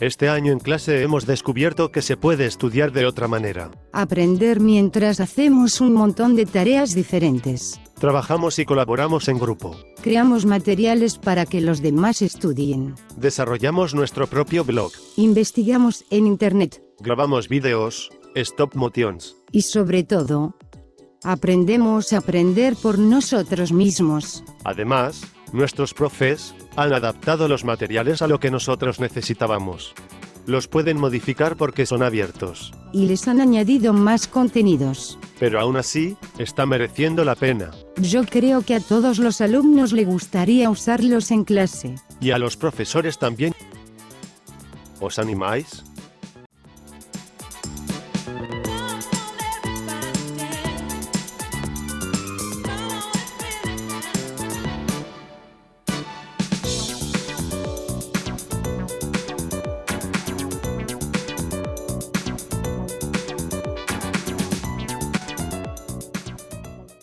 Este año en clase hemos descubierto que se puede estudiar de otra manera. Aprender mientras hacemos un montón de tareas diferentes. Trabajamos y colaboramos en grupo. Creamos materiales para que los demás estudien. Desarrollamos nuestro propio blog. Investigamos en Internet. Grabamos videos, stop motions. Y sobre todo, aprendemos a aprender por nosotros mismos. Además, Nuestros profes han adaptado los materiales a lo que nosotros necesitábamos. Los pueden modificar porque son abiertos. Y les han añadido más contenidos. Pero aún así, está mereciendo la pena. Yo creo que a todos los alumnos le gustaría usarlos en clase. Y a los profesores también. ¿Os animáis?